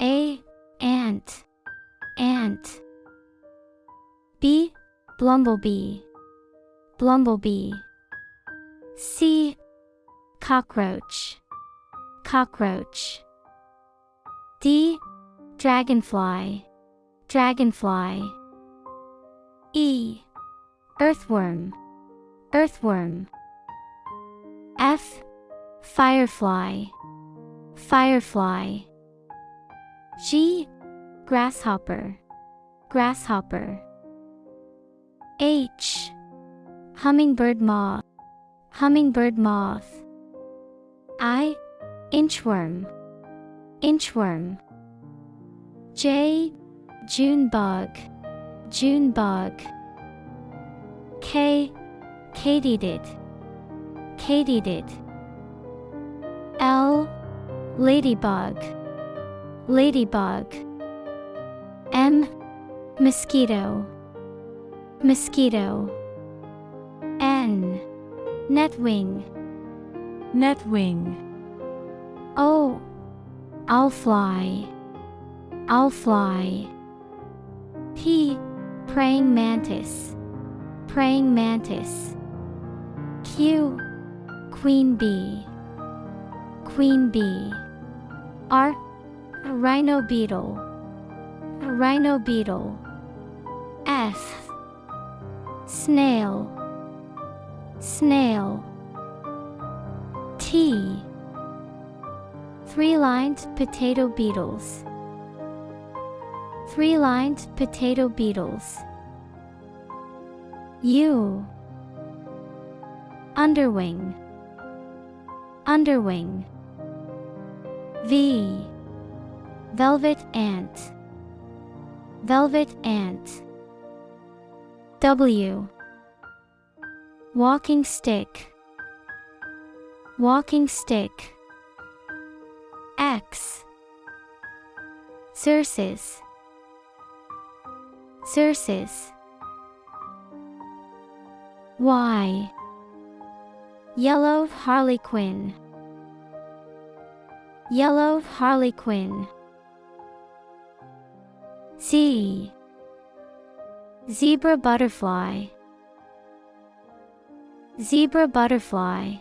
A. Ant. Ant. B. Bumblebee. Bumblebee. C. Cockroach. Cockroach. D. Dragonfly. Dragonfly. E. Earthworm. Earthworm. F. Firefly. Firefly. G. Grasshopper. Grasshopper. H. Hummingbird moth. Hummingbird moth. I. Inchworm. Inchworm. J. June bug. June bug. K. Katydid. Katydid. L. Ladybug. Ladybug. M. Mosquito. Mosquito. N. Netwing. Netwing. O. Owl fly. Owl fly. P. Praying mantis. Praying mantis. Q. Queen bee. Queen bee. R. Rhino beetle. Rhino beetle. S Snail. Snail. T. Three-lined potato beetles. Three-lined potato beetles. U. Underwing. Underwing. V. Velvet ant. Velvet ant. W. Walking stick. Walking stick. X. Xerces. Xerces. Y. Yellow harlequin. Yellow harlequin. Z. Zebra butterfly. Zebra butterfly.